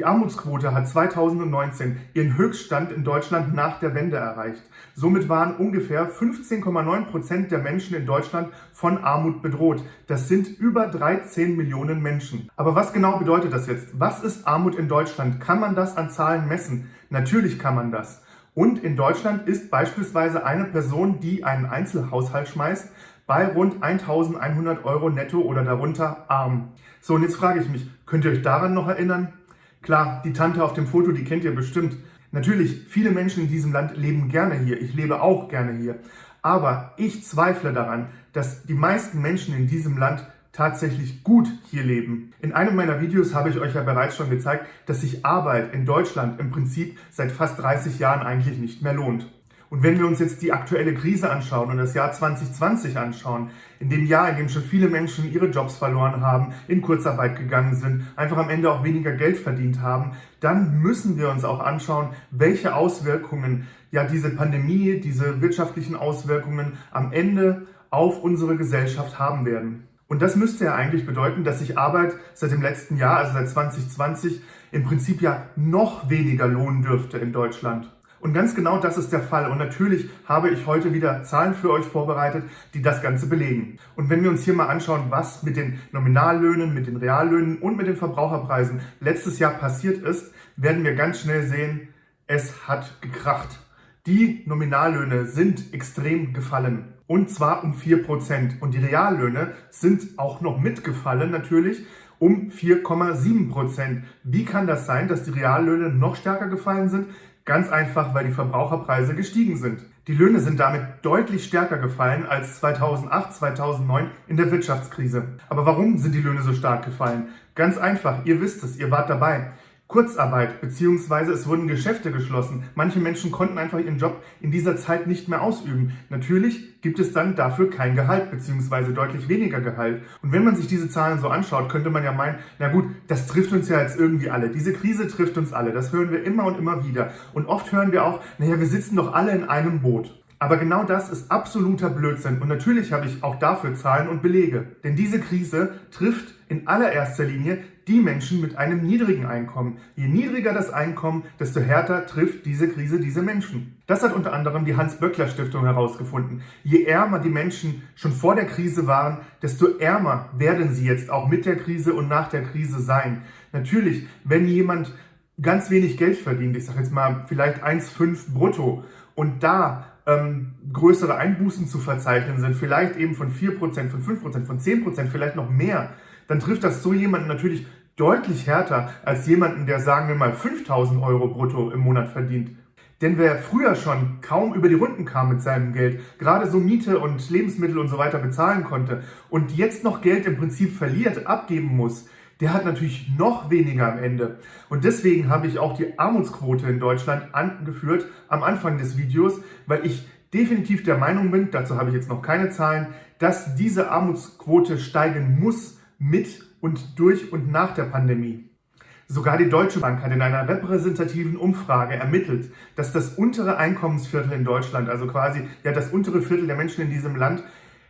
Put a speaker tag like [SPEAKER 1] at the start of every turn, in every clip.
[SPEAKER 1] Die Armutsquote hat 2019 ihren Höchststand in Deutschland nach der Wende erreicht. Somit waren ungefähr 15,9 Prozent der Menschen in Deutschland von Armut bedroht. Das sind über 13 Millionen Menschen. Aber was genau bedeutet das jetzt? Was ist Armut in Deutschland? Kann man das an Zahlen messen? Natürlich kann man das. Und in Deutschland ist beispielsweise eine Person, die einen Einzelhaushalt schmeißt, bei rund 1100 Euro netto oder darunter arm. So, und jetzt frage ich mich, könnt ihr euch daran noch erinnern? Klar, die Tante auf dem Foto, die kennt ihr bestimmt. Natürlich, viele Menschen in diesem Land leben gerne hier. Ich lebe auch gerne hier. Aber ich zweifle daran, dass die meisten Menschen in diesem Land tatsächlich gut hier leben. In einem meiner Videos habe ich euch ja bereits schon gezeigt, dass sich Arbeit in Deutschland im Prinzip seit fast 30 Jahren eigentlich nicht mehr lohnt. Und wenn wir uns jetzt die aktuelle Krise anschauen und das Jahr 2020 anschauen, in dem Jahr, in dem schon viele Menschen ihre Jobs verloren haben, in Kurzarbeit gegangen sind, einfach am Ende auch weniger Geld verdient haben, dann müssen wir uns auch anschauen, welche Auswirkungen ja diese Pandemie, diese wirtschaftlichen Auswirkungen am Ende auf unsere Gesellschaft haben werden. Und das müsste ja eigentlich bedeuten, dass sich Arbeit seit dem letzten Jahr, also seit 2020, im Prinzip ja noch weniger lohnen dürfte in Deutschland. Und ganz genau das ist der Fall. Und natürlich habe ich heute wieder Zahlen für euch vorbereitet, die das Ganze belegen. Und wenn wir uns hier mal anschauen, was mit den Nominallöhnen, mit den Reallöhnen und mit den Verbraucherpreisen letztes Jahr passiert ist, werden wir ganz schnell sehen, es hat gekracht. Die Nominallöhne sind extrem gefallen. Und zwar um 4%. Und die Reallöhne sind auch noch mitgefallen natürlich um 4,7%. Wie kann das sein, dass die Reallöhne noch stärker gefallen sind? Ganz einfach, weil die Verbraucherpreise gestiegen sind. Die Löhne sind damit deutlich stärker gefallen als 2008, 2009 in der Wirtschaftskrise. Aber warum sind die Löhne so stark gefallen? Ganz einfach, ihr wisst es, ihr wart dabei. Kurzarbeit beziehungsweise es wurden Geschäfte geschlossen. Manche Menschen konnten einfach ihren Job in dieser Zeit nicht mehr ausüben. Natürlich gibt es dann dafür kein Gehalt beziehungsweise deutlich weniger Gehalt. Und wenn man sich diese Zahlen so anschaut, könnte man ja meinen, na gut, das trifft uns ja jetzt irgendwie alle. Diese Krise trifft uns alle. Das hören wir immer und immer wieder. Und oft hören wir auch, naja, wir sitzen doch alle in einem Boot. Aber genau das ist absoluter Blödsinn und natürlich habe ich auch dafür Zahlen und Belege. Denn diese Krise trifft in allererster Linie die Menschen mit einem niedrigen Einkommen. Je niedriger das Einkommen, desto härter trifft diese Krise diese Menschen. Das hat unter anderem die Hans-Böckler-Stiftung herausgefunden. Je ärmer die Menschen schon vor der Krise waren, desto ärmer werden sie jetzt auch mit der Krise und nach der Krise sein. Natürlich, wenn jemand ganz wenig Geld verdient, ich sage jetzt mal vielleicht 1,5 brutto, und da ähm, größere Einbußen zu verzeichnen sind, vielleicht eben von 4%, von 5%, von 10%, vielleicht noch mehr, dann trifft das so jemanden natürlich deutlich härter als jemanden, der sagen wir mal 5000 Euro brutto im Monat verdient. Denn wer früher schon kaum über die Runden kam mit seinem Geld, gerade so Miete und Lebensmittel und so weiter bezahlen konnte und jetzt noch Geld im Prinzip verliert, abgeben muss, der hat natürlich noch weniger am Ende. Und deswegen habe ich auch die Armutsquote in Deutschland angeführt am Anfang des Videos, weil ich definitiv der Meinung bin, dazu habe ich jetzt noch keine Zahlen, dass diese Armutsquote steigen muss mit und durch und nach der Pandemie. Sogar die Deutsche Bank hat in einer repräsentativen Umfrage ermittelt, dass das untere Einkommensviertel in Deutschland, also quasi ja das untere Viertel der Menschen in diesem Land,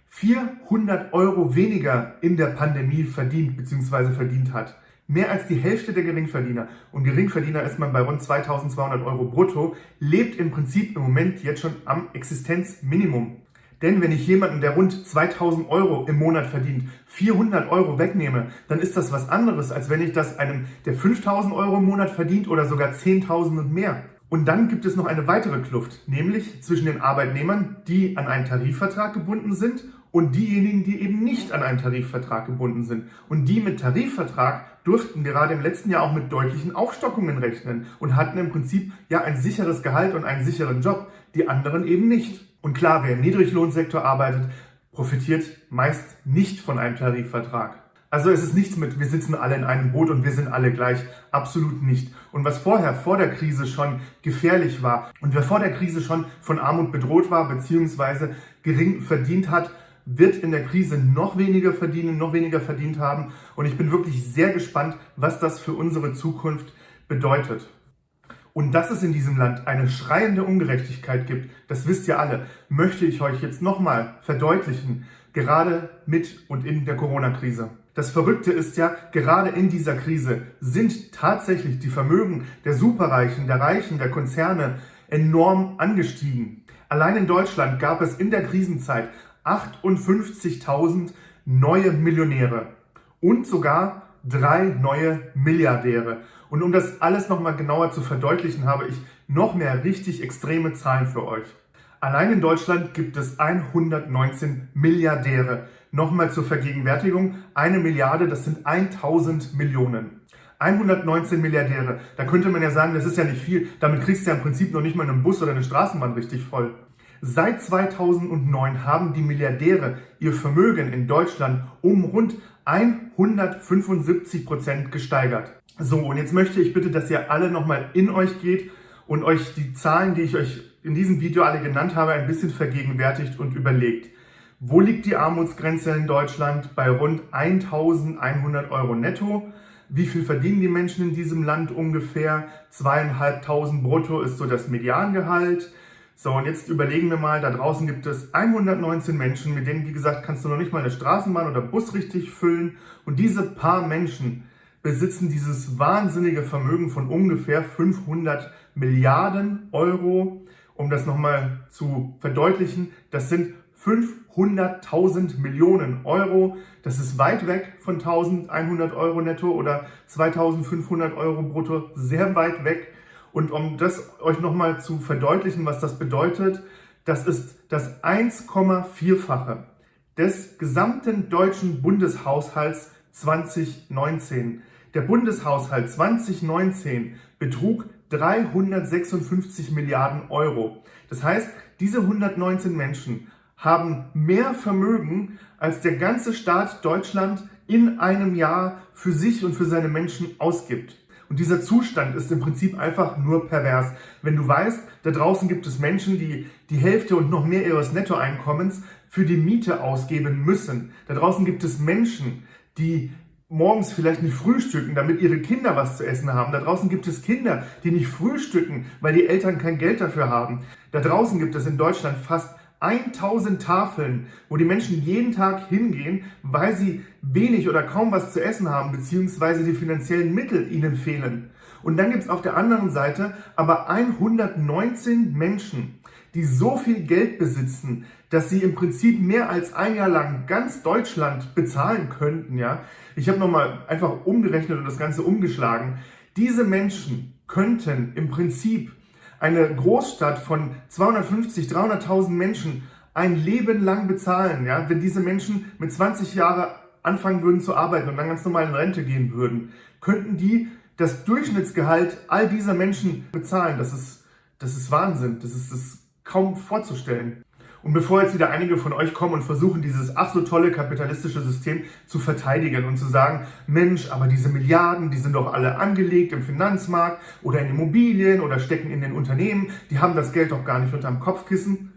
[SPEAKER 1] 400 Euro weniger in der Pandemie verdient bzw. verdient hat. Mehr als die Hälfte der Geringverdiener, und Geringverdiener ist man bei rund 2200 Euro brutto, lebt im Prinzip im Moment jetzt schon am Existenzminimum. Denn wenn ich jemanden, der rund 2000 Euro im Monat verdient, 400 Euro wegnehme, dann ist das was anderes, als wenn ich das einem, der 5000 Euro im Monat verdient oder sogar 10.000 und mehr. Und dann gibt es noch eine weitere Kluft, nämlich zwischen den Arbeitnehmern, die an einen Tarifvertrag gebunden sind und diejenigen, die eben nicht an einen Tarifvertrag gebunden sind. Und die mit Tarifvertrag durften gerade im letzten Jahr auch mit deutlichen Aufstockungen rechnen und hatten im Prinzip ja ein sicheres Gehalt und einen sicheren Job, die anderen eben nicht. Und klar, wer im Niedriglohnsektor arbeitet, profitiert meist nicht von einem Tarifvertrag. Also es ist nichts mit, wir sitzen alle in einem Boot und wir sind alle gleich. Absolut nicht. Und was vorher, vor der Krise schon gefährlich war und wer vor der Krise schon von Armut bedroht war, beziehungsweise gering verdient hat, wird in der Krise noch weniger verdienen, noch weniger verdient haben. Und ich bin wirklich sehr gespannt, was das für unsere Zukunft bedeutet. Und dass es in diesem Land eine schreiende Ungerechtigkeit gibt, das wisst ihr alle, möchte ich euch jetzt nochmal verdeutlichen, gerade mit und in der Corona-Krise. Das Verrückte ist ja, gerade in dieser Krise sind tatsächlich die Vermögen der Superreichen, der Reichen, der Konzerne enorm angestiegen. Allein in Deutschland gab es in der Krisenzeit 58.000 neue Millionäre und sogar drei neue Milliardäre. Und um das alles nochmal genauer zu verdeutlichen, habe ich noch mehr richtig extreme Zahlen für euch. Allein in Deutschland gibt es 119 Milliardäre. Nochmal zur Vergegenwärtigung, eine Milliarde, das sind 1000 Millionen. 119 Milliardäre. Da könnte man ja sagen, das ist ja nicht viel. Damit kriegst du ja im Prinzip noch nicht mal einen Bus oder eine Straßenbahn richtig voll. Seit 2009 haben die Milliardäre ihr Vermögen in Deutschland um rund 175 Prozent gesteigert. So, und jetzt möchte ich bitte, dass ihr alle nochmal in euch geht und euch die Zahlen, die ich euch in diesem Video alle genannt habe, ein bisschen vergegenwärtigt und überlegt. Wo liegt die Armutsgrenze in Deutschland? Bei rund 1100 Euro netto. Wie viel verdienen die Menschen in diesem Land ungefähr? Zweieinhalbtausend brutto ist so das Mediangehalt. So, und jetzt überlegen wir mal, da draußen gibt es 119 Menschen, mit denen, wie gesagt, kannst du noch nicht mal eine Straßenbahn oder Bus richtig füllen. Und diese paar Menschen besitzen dieses wahnsinnige Vermögen von ungefähr 500 Milliarden Euro. Um das nochmal zu verdeutlichen, das sind 500.000 Millionen Euro. Das ist weit weg von 1100 Euro netto oder 2500 Euro brutto, sehr weit weg. Und um das euch nochmal zu verdeutlichen, was das bedeutet, das ist das 1,4-fache des gesamten deutschen Bundeshaushalts 2019. Der Bundeshaushalt 2019 betrug 356 Milliarden Euro. Das heißt, diese 119 Menschen haben mehr Vermögen, als der ganze Staat Deutschland in einem Jahr für sich und für seine Menschen ausgibt. Und dieser Zustand ist im Prinzip einfach nur pervers. Wenn du weißt, da draußen gibt es Menschen, die die Hälfte und noch mehr ihres Nettoeinkommens für die Miete ausgeben müssen. Da draußen gibt es Menschen, die morgens vielleicht nicht frühstücken, damit ihre Kinder was zu essen haben. Da draußen gibt es Kinder, die nicht frühstücken, weil die Eltern kein Geld dafür haben. Da draußen gibt es in Deutschland fast 1000 Tafeln, wo die Menschen jeden Tag hingehen, weil sie wenig oder kaum was zu essen haben, beziehungsweise die finanziellen Mittel ihnen fehlen. Und dann gibt es auf der anderen Seite aber 119 Menschen, die so viel Geld besitzen, dass sie im Prinzip mehr als ein Jahr lang ganz Deutschland bezahlen könnten. Ja, Ich habe nochmal einfach umgerechnet und das Ganze umgeschlagen. Diese Menschen könnten im Prinzip eine Großstadt von 250, 300.000 Menschen ein Leben lang bezahlen, ja, wenn diese Menschen mit 20 Jahren anfangen würden zu arbeiten und dann ganz normal in Rente gehen würden, könnten die das Durchschnittsgehalt all dieser Menschen bezahlen. Das ist, das ist Wahnsinn. Das ist, das ist kaum vorzustellen. Und bevor jetzt wieder einige von euch kommen und versuchen, dieses ach so tolle kapitalistische System zu verteidigen und zu sagen, Mensch, aber diese Milliarden, die sind doch alle angelegt im Finanzmarkt oder in Immobilien oder stecken in den Unternehmen, die haben das Geld doch gar nicht unterm Kopfkissen.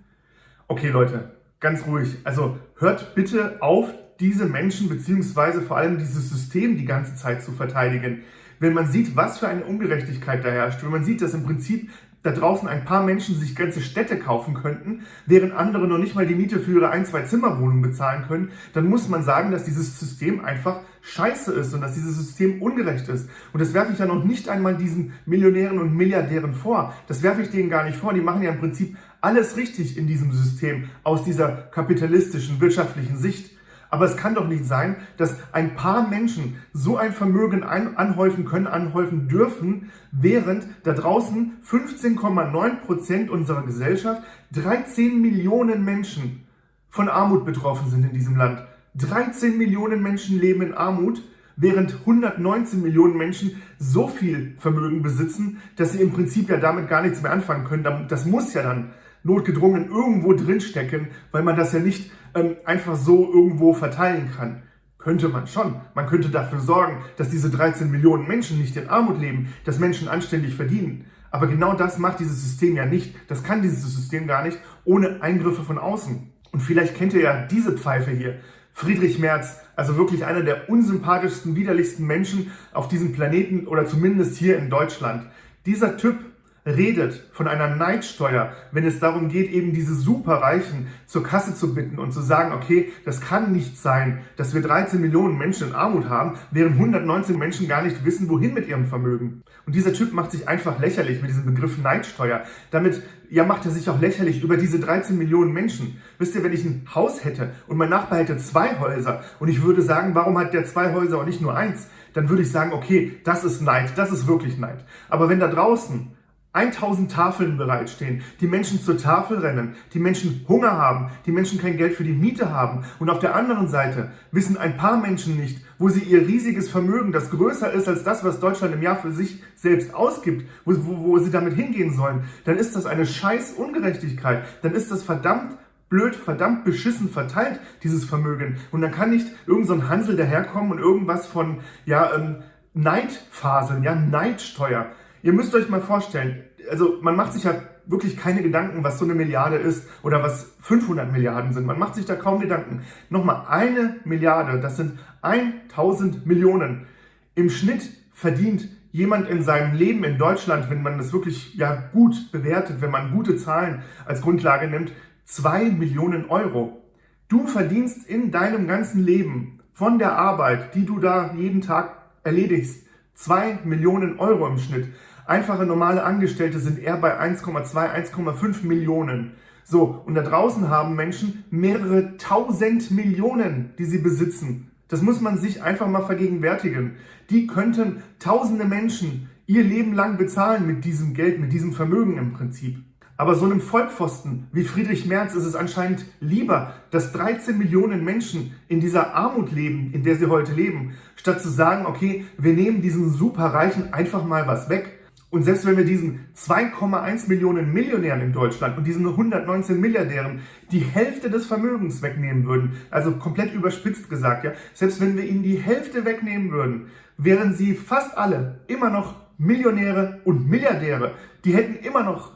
[SPEAKER 1] Okay Leute, ganz ruhig. Also hört bitte auf, diese Menschen beziehungsweise vor allem dieses System die ganze Zeit zu verteidigen. Wenn man sieht, was für eine Ungerechtigkeit da herrscht, wenn man sieht, dass im Prinzip da draußen ein paar Menschen sich ganze Städte kaufen könnten, während andere noch nicht mal die Miete für ihre ein, zwei Zimmerwohnungen bezahlen können, dann muss man sagen, dass dieses System einfach scheiße ist und dass dieses System ungerecht ist. Und das werfe ich ja noch nicht einmal diesen Millionären und Milliardären vor. Das werfe ich denen gar nicht vor. Die machen ja im Prinzip alles richtig in diesem System aus dieser kapitalistischen, wirtschaftlichen Sicht. Aber es kann doch nicht sein, dass ein paar Menschen so ein Vermögen anhäufen können, anhäufen dürfen, während da draußen 15,9 Prozent unserer Gesellschaft, 13 Millionen Menschen von Armut betroffen sind in diesem Land. 13 Millionen Menschen leben in Armut, während 119 Millionen Menschen so viel Vermögen besitzen, dass sie im Prinzip ja damit gar nichts mehr anfangen können. Das muss ja dann notgedrungen irgendwo drinstecken, weil man das ja nicht ähm, einfach so irgendwo verteilen kann. Könnte man schon. Man könnte dafür sorgen, dass diese 13 Millionen Menschen nicht in Armut leben, dass Menschen anständig verdienen. Aber genau das macht dieses System ja nicht. Das kann dieses System gar nicht ohne Eingriffe von außen. Und vielleicht kennt ihr ja diese Pfeife hier. Friedrich Merz, also wirklich einer der unsympathischsten, widerlichsten Menschen auf diesem Planeten oder zumindest hier in Deutschland. Dieser Typ redet von einer Neidsteuer, wenn es darum geht, eben diese Superreichen zur Kasse zu bitten und zu sagen, okay, das kann nicht sein, dass wir 13 Millionen Menschen in Armut haben, während 119 Menschen gar nicht wissen, wohin mit ihrem Vermögen. Und dieser Typ macht sich einfach lächerlich mit diesem Begriff Neidsteuer. Damit ja, macht er sich auch lächerlich über diese 13 Millionen Menschen. Wisst ihr, wenn ich ein Haus hätte und mein Nachbar hätte zwei Häuser und ich würde sagen, warum hat der zwei Häuser und nicht nur eins? Dann würde ich sagen, okay, das ist Neid, das ist wirklich Neid. Aber wenn da draußen 1000 Tafeln bereitstehen, die Menschen zur Tafel rennen, die Menschen Hunger haben, die Menschen kein Geld für die Miete haben und auf der anderen Seite wissen ein paar Menschen nicht, wo sie ihr riesiges Vermögen, das größer ist als das, was Deutschland im Jahr für sich selbst ausgibt, wo, wo, wo sie damit hingehen sollen, dann ist das eine scheiß Ungerechtigkeit, dann ist das verdammt blöd, verdammt beschissen verteilt, dieses Vermögen. Und dann kann nicht irgendein so Hansel daherkommen und irgendwas von, ja, ähm, Neidphasen, ja, Neidsteuer. Ihr müsst euch mal vorstellen, also man macht sich ja wirklich keine Gedanken, was so eine Milliarde ist oder was 500 Milliarden sind. Man macht sich da kaum Gedanken. Nochmal, eine Milliarde, das sind 1000 Millionen. Im Schnitt verdient jemand in seinem Leben in Deutschland, wenn man das wirklich ja gut bewertet, wenn man gute Zahlen als Grundlage nimmt, 2 Millionen Euro. Du verdienst in deinem ganzen Leben von der Arbeit, die du da jeden Tag erledigst, 2 Millionen Euro im Schnitt. Einfache normale Angestellte sind eher bei 1,2, 1,5 Millionen. So, und da draußen haben Menschen mehrere tausend Millionen, die sie besitzen. Das muss man sich einfach mal vergegenwärtigen. Die könnten tausende Menschen ihr Leben lang bezahlen mit diesem Geld, mit diesem Vermögen im Prinzip. Aber so einem Vollpfosten wie Friedrich Merz ist es anscheinend lieber, dass 13 Millionen Menschen in dieser Armut leben, in der sie heute leben, statt zu sagen, okay, wir nehmen diesen Superreichen einfach mal was weg und selbst wenn wir diesen 2,1 Millionen Millionären in Deutschland und diesen 119 Milliardären die Hälfte des Vermögens wegnehmen würden, also komplett überspitzt gesagt, ja, selbst wenn wir ihnen die Hälfte wegnehmen würden, wären sie fast alle immer noch Millionäre und Milliardäre. Die hätten immer noch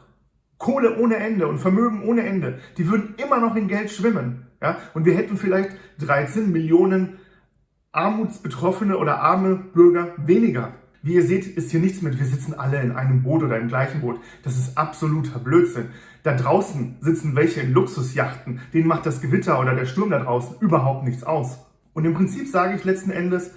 [SPEAKER 1] Kohle ohne Ende und Vermögen ohne Ende. Die würden immer noch in Geld schwimmen. Ja? Und wir hätten vielleicht 13 Millionen armutsbetroffene oder arme Bürger weniger. Wie ihr seht, ist hier nichts mit, wir sitzen alle in einem Boot oder im gleichen Boot. Das ist absoluter Blödsinn. Da draußen sitzen welche in Luxusjachten, denen macht das Gewitter oder der Sturm da draußen überhaupt nichts aus. Und im Prinzip sage ich letzten Endes,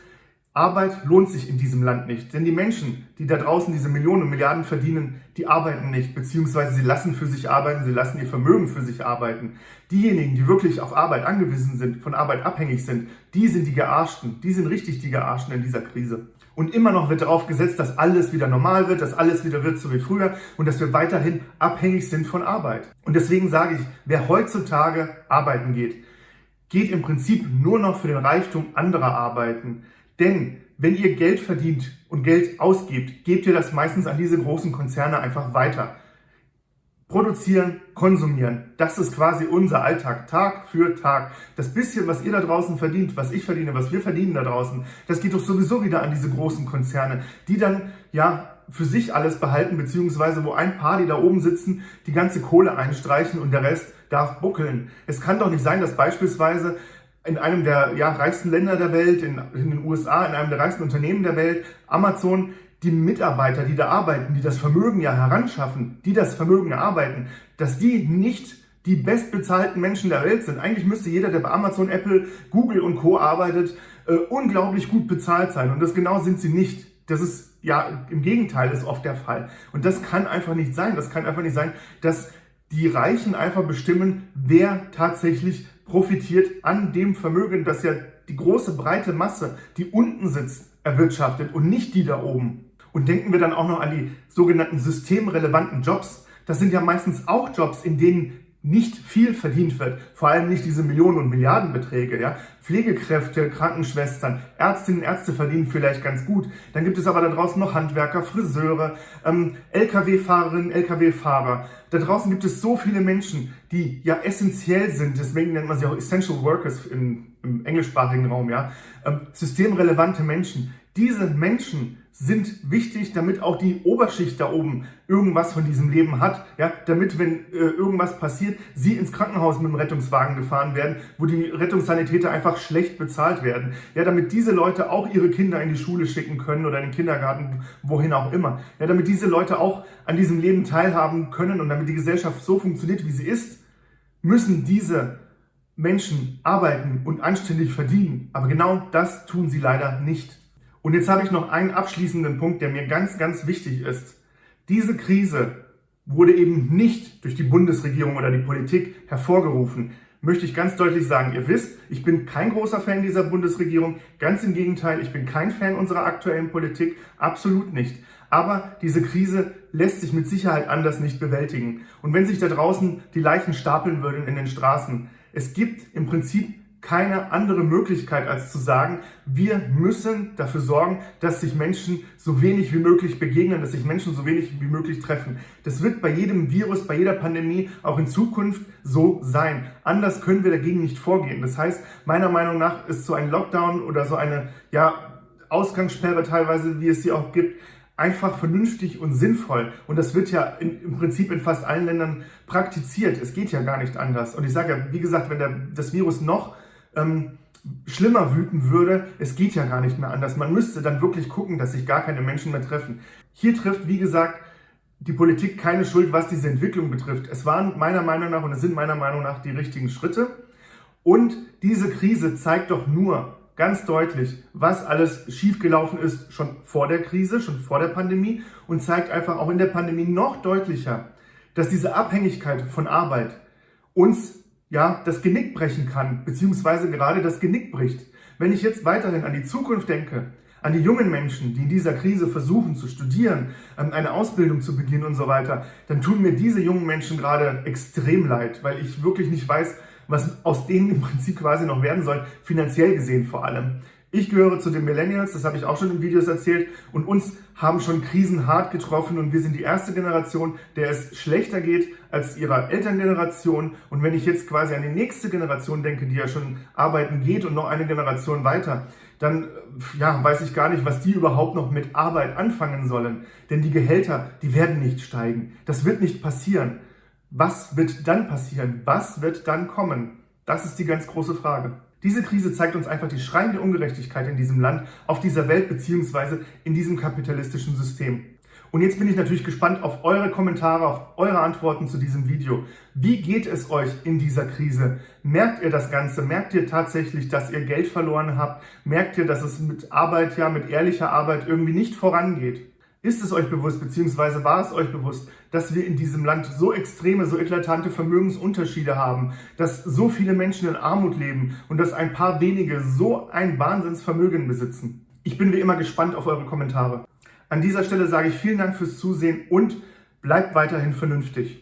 [SPEAKER 1] Arbeit lohnt sich in diesem Land nicht. Denn die Menschen, die da draußen diese Millionen und Milliarden verdienen, die arbeiten nicht, beziehungsweise sie lassen für sich arbeiten, sie lassen ihr Vermögen für sich arbeiten. Diejenigen, die wirklich auf Arbeit angewiesen sind, von Arbeit abhängig sind, die sind die Gearschten, die sind richtig die Gearschten in dieser Krise. Und immer noch wird darauf gesetzt, dass alles wieder normal wird, dass alles wieder wird so wie früher und dass wir weiterhin abhängig sind von Arbeit. Und deswegen sage ich, wer heutzutage arbeiten geht, geht im Prinzip nur noch für den Reichtum anderer arbeiten. Denn wenn ihr Geld verdient und Geld ausgibt, gebt ihr das meistens an diese großen Konzerne einfach weiter. Produzieren, konsumieren, das ist quasi unser Alltag, Tag für Tag. Das bisschen, was ihr da draußen verdient, was ich verdiene, was wir verdienen da draußen, das geht doch sowieso wieder an diese großen Konzerne, die dann, ja, für sich alles behalten, beziehungsweise wo ein paar, die da oben sitzen, die ganze Kohle einstreichen und der Rest darf buckeln. Es kann doch nicht sein, dass beispielsweise in einem der ja, reichsten Länder der Welt, in, in den USA, in einem der reichsten Unternehmen der Welt, Amazon, die Mitarbeiter, die da arbeiten, die das Vermögen ja heranschaffen, die das Vermögen erarbeiten, dass die nicht die bestbezahlten Menschen der Welt sind. Eigentlich müsste jeder, der bei Amazon, Apple, Google und Co. arbeitet, äh, unglaublich gut bezahlt sein. Und das genau sind sie nicht. Das ist ja im Gegenteil ist oft der Fall. Und das kann einfach nicht sein. Das kann einfach nicht sein, dass die Reichen einfach bestimmen, wer tatsächlich profitiert an dem Vermögen, das ja die große breite Masse, die unten sitzt, erwirtschaftet und nicht die da oben. Und denken wir dann auch noch an die sogenannten systemrelevanten Jobs. Das sind ja meistens auch Jobs, in denen nicht viel verdient wird, vor allem nicht diese Millionen und Milliardenbeträge. Ja? Pflegekräfte, Krankenschwestern, Ärztinnen und Ärzte verdienen vielleicht ganz gut. Dann gibt es aber da draußen noch Handwerker, Friseure, ähm, Lkw-Fahrerinnen, Lkw-Fahrer. Da draußen gibt es so viele Menschen, die ja essentiell sind, deswegen nennt man sie auch Essential Workers im, im englischsprachigen Raum, ja. Ähm, systemrelevante Menschen, Diese Menschen sind wichtig, damit auch die Oberschicht da oben irgendwas von diesem Leben hat, ja, damit, wenn äh, irgendwas passiert, sie ins Krankenhaus mit dem Rettungswagen gefahren werden, wo die Rettungssanitäter einfach schlecht bezahlt werden, ja, damit diese Leute auch ihre Kinder in die Schule schicken können oder in den Kindergarten, wohin auch immer, ja, damit diese Leute auch an diesem Leben teilhaben können und damit die Gesellschaft so funktioniert, wie sie ist, müssen diese Menschen arbeiten und anständig verdienen. Aber genau das tun sie leider nicht. Und jetzt habe ich noch einen abschließenden Punkt, der mir ganz, ganz wichtig ist. Diese Krise wurde eben nicht durch die Bundesregierung oder die Politik hervorgerufen. Möchte ich ganz deutlich sagen, ihr wisst, ich bin kein großer Fan dieser Bundesregierung. Ganz im Gegenteil, ich bin kein Fan unserer aktuellen Politik. Absolut nicht. Aber diese Krise lässt sich mit Sicherheit anders nicht bewältigen. Und wenn sich da draußen die Leichen stapeln würden in den Straßen, es gibt im Prinzip keine andere Möglichkeit, als zu sagen, wir müssen dafür sorgen, dass sich Menschen so wenig wie möglich begegnen, dass sich Menschen so wenig wie möglich treffen. Das wird bei jedem Virus, bei jeder Pandemie auch in Zukunft so sein. Anders können wir dagegen nicht vorgehen. Das heißt, meiner Meinung nach ist so ein Lockdown oder so eine ja, Ausgangssperre teilweise, wie es sie auch gibt, einfach vernünftig und sinnvoll. Und das wird ja in, im Prinzip in fast allen Ländern praktiziert. Es geht ja gar nicht anders. Und ich sage ja, wie gesagt, wenn der, das Virus noch ähm, schlimmer wüten würde, es geht ja gar nicht mehr anders. Man müsste dann wirklich gucken, dass sich gar keine Menschen mehr treffen. Hier trifft, wie gesagt, die Politik keine Schuld, was diese Entwicklung betrifft. Es waren meiner Meinung nach und es sind meiner Meinung nach die richtigen Schritte. Und diese Krise zeigt doch nur ganz deutlich, was alles schiefgelaufen ist schon vor der Krise, schon vor der Pandemie und zeigt einfach auch in der Pandemie noch deutlicher, dass diese Abhängigkeit von Arbeit uns ja, das Genick brechen kann, beziehungsweise gerade das Genick bricht. Wenn ich jetzt weiterhin an die Zukunft denke, an die jungen Menschen, die in dieser Krise versuchen zu studieren, eine Ausbildung zu beginnen und so weiter, dann tun mir diese jungen Menschen gerade extrem leid, weil ich wirklich nicht weiß, was aus denen im Prinzip quasi noch werden soll, finanziell gesehen vor allem. Ich gehöre zu den Millennials, das habe ich auch schon in Videos erzählt, und uns haben schon Krisen hart getroffen und wir sind die erste Generation, der es schlechter geht als ihrer Elterngeneration. Und wenn ich jetzt quasi an die nächste Generation denke, die ja schon arbeiten geht und noch eine Generation weiter, dann ja, weiß ich gar nicht, was die überhaupt noch mit Arbeit anfangen sollen. Denn die Gehälter, die werden nicht steigen. Das wird nicht passieren. Was wird dann passieren? Was wird dann kommen? Das ist die ganz große Frage. Diese Krise zeigt uns einfach die schreiende Ungerechtigkeit in diesem Land, auf dieser Welt beziehungsweise in diesem kapitalistischen System. Und jetzt bin ich natürlich gespannt auf eure Kommentare, auf eure Antworten zu diesem Video. Wie geht es euch in dieser Krise? Merkt ihr das Ganze? Merkt ihr tatsächlich, dass ihr Geld verloren habt? Merkt ihr, dass es mit Arbeit, ja, mit ehrlicher Arbeit irgendwie nicht vorangeht? Ist es euch bewusst, beziehungsweise war es euch bewusst, dass wir in diesem Land so extreme, so eklatante Vermögensunterschiede haben, dass so viele Menschen in Armut leben und dass ein paar wenige so ein Wahnsinnsvermögen besitzen? Ich bin wie immer gespannt auf eure Kommentare. An dieser Stelle sage ich vielen Dank fürs Zusehen und bleibt weiterhin vernünftig.